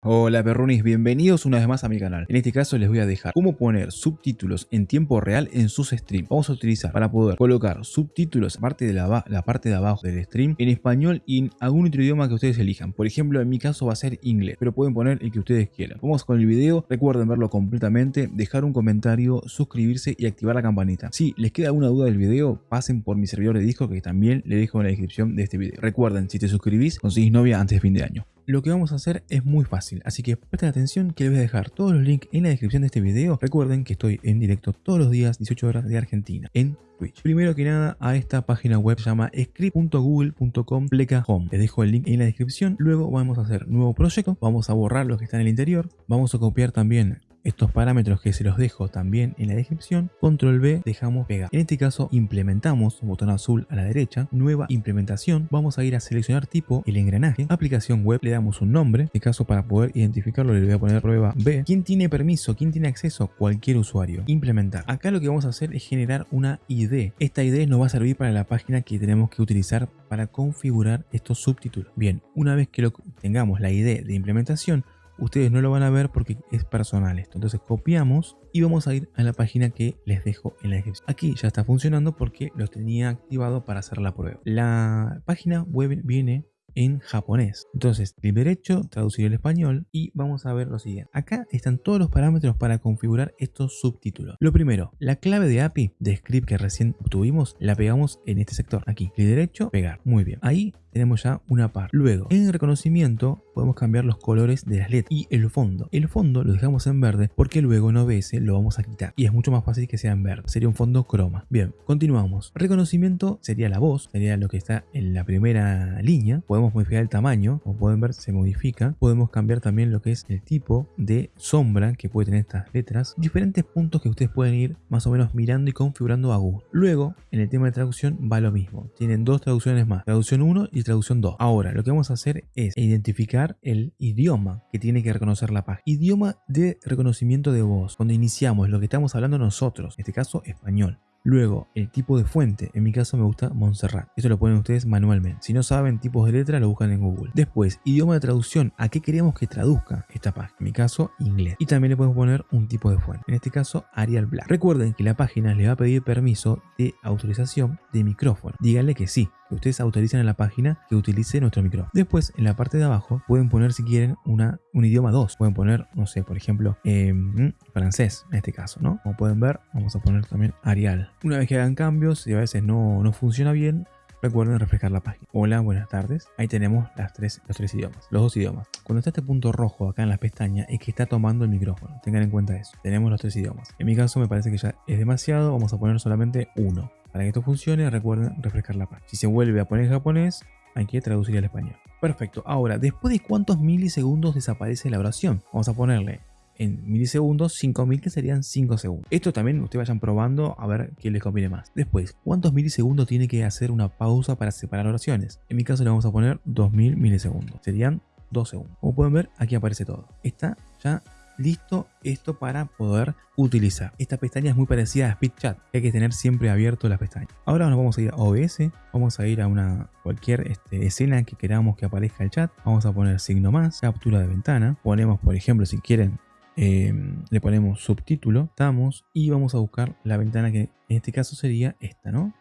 Hola perrunis, bienvenidos una vez más a mi canal. En este caso les voy a dejar cómo poner subtítulos en tiempo real en sus streams. Vamos a utilizar para poder colocar subtítulos parte de la, parte de abajo del stream en español y en algún otro idioma que ustedes elijan. Por ejemplo, en mi caso va a ser inglés, pero pueden poner el que ustedes quieran. Vamos con el video, recuerden verlo completamente, dejar un comentario, suscribirse y activar la campanita. Si les queda alguna duda del video, pasen por mi servidor de disco que también le dejo en la descripción de este video. Recuerden, si te suscribís, conseguís novia antes fin de año lo que vamos a hacer es muy fácil, así que presten atención que les voy a dejar todos los links en la descripción de este video. Recuerden que estoy en directo todos los días, 18 horas de Argentina, en Twitch. Primero que nada, a esta página web se llama script.google.com pleca home. Les dejo el link en la descripción. Luego vamos a hacer nuevo proyecto, vamos a borrar lo que está en el interior, vamos a copiar también estos parámetros que se los dejo también en la descripción, control B, dejamos pegar. En este caso implementamos, botón azul a la derecha, nueva implementación, vamos a ir a seleccionar tipo, el engranaje, aplicación web, le damos un nombre, en este caso para poder identificarlo le voy a poner prueba B. ¿Quién tiene permiso? ¿Quién tiene acceso? Cualquier usuario. Implementar. Acá lo que vamos a hacer es generar una ID. Esta ID nos va a servir para la página que tenemos que utilizar para configurar estos subtítulos. Bien, una vez que lo tengamos la ID de implementación, ustedes no lo van a ver porque es personal esto. Entonces copiamos y vamos a ir a la página que les dejo en la descripción. Aquí ya está funcionando porque lo tenía activado para hacer la prueba. La página web viene en japonés. Entonces, clic derecho, traducir el español y vamos a ver lo siguiente. Acá están todos los parámetros para configurar estos subtítulos. Lo primero, la clave de API de script que recién obtuvimos la pegamos en este sector. Aquí, clic derecho, pegar. Muy bien. Ahí tenemos ya una par. Luego, en reconocimiento podemos cambiar los colores de las letras y el fondo. El fondo lo dejamos en verde porque luego en OBS lo vamos a quitar y es mucho más fácil que sea en verde. Sería un fondo croma. Bien, continuamos. Reconocimiento sería la voz, sería lo que está en la primera línea. Podemos modificar el tamaño, como pueden ver se modifica. Podemos cambiar también lo que es el tipo de sombra que puede tener estas letras. Diferentes puntos que ustedes pueden ir más o menos mirando y configurando a gusto. Luego, en el tema de traducción va lo mismo. Tienen dos traducciones más. Traducción 1 y traducción 2. Ahora, lo que vamos a hacer es identificar el idioma que tiene que reconocer la página. Idioma de reconocimiento de voz. Cuando iniciamos lo que estamos hablando nosotros, en este caso español. Luego, el tipo de fuente. En mi caso me gusta Montserrat. Esto lo ponen ustedes manualmente. Si no saben tipos de letra, lo buscan en Google. Después, idioma de traducción. ¿A qué queremos que traduzca esta página? En mi caso, inglés. Y también le podemos poner un tipo de fuente. En este caso, Arial Black. Recuerden que la página le va a pedir permiso de autorización de micrófono. Díganle que sí que ustedes autorizan en la página que utilice nuestro micrófono. Después, en la parte de abajo, pueden poner si quieren una, un idioma 2. Pueden poner, no sé, por ejemplo, em, francés en este caso, ¿no? Como pueden ver, vamos a poner también Arial. Una vez que hagan cambios y a veces no, no funciona bien, recuerden refrescar la página. Hola, buenas tardes. Ahí tenemos las tres, los tres idiomas, los dos idiomas. Cuando está este punto rojo acá en las pestañas es que está tomando el micrófono. Tengan en cuenta eso. Tenemos los tres idiomas. En mi caso me parece que ya es demasiado. Vamos a poner solamente uno. Para que esto funcione, recuerden refrescar la página. Si se vuelve a poner japonés, hay que traducir al español. Perfecto. Ahora, ¿después de cuántos milisegundos desaparece la oración? Vamos a ponerle en milisegundos 5000 que serían 5 segundos. Esto también ustedes vayan probando a ver qué les conviene más. Después, ¿cuántos milisegundos tiene que hacer una pausa para separar oraciones? En mi caso le vamos a poner 2000 milisegundos. Serían 2 segundos. Como pueden ver, aquí aparece todo. Está ya listo esto para poder utilizar. Esta pestaña es muy parecida a SpeedChat, hay que tener siempre abierto la pestaña. Ahora nos vamos a ir a OBS, vamos a ir a una cualquier este, escena que queramos que aparezca el chat, vamos a poner signo más, captura de ventana, ponemos por ejemplo si quieren eh, le ponemos subtítulo, estamos y vamos a buscar la ventana que en este caso sería esta, ¿no?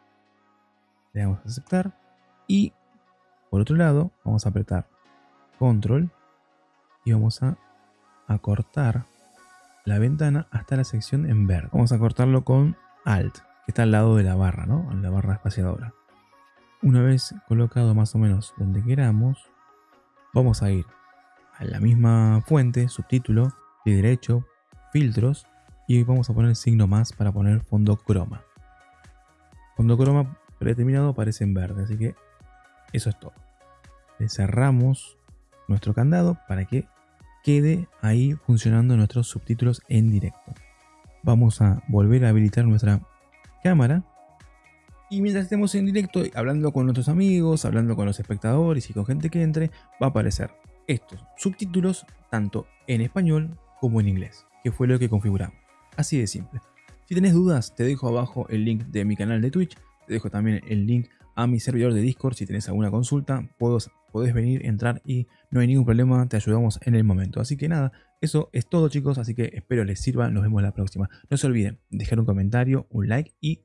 Le damos a aceptar y por otro lado vamos a apretar control y vamos a acortar la ventana hasta la sección en verde. Vamos a cortarlo con Alt, que está al lado de la barra, ¿no? La barra espaciadora. Una vez colocado más o menos donde queramos, vamos a ir a la misma fuente, subtítulo, de derecho, filtros, y vamos a poner el signo más para poner fondo croma. Fondo croma predeterminado aparece en verde, así que eso es todo. Le cerramos nuestro candado para que quede ahí funcionando nuestros subtítulos en directo. Vamos a volver a habilitar nuestra cámara. Y mientras estemos en directo, hablando con nuestros amigos, hablando con los espectadores y con gente que entre, va a aparecer estos subtítulos tanto en español como en inglés, que fue lo que configuramos. Así de simple. Si tenés dudas, te dejo abajo el link de mi canal de Twitch, te dejo también el link a mi servidor de Discord si tenés alguna consulta, puedo podés venir, entrar y no hay ningún problema, te ayudamos en el momento. Así que nada, eso es todo chicos, así que espero les sirva, nos vemos la próxima. No se olviden, dejar un comentario, un like y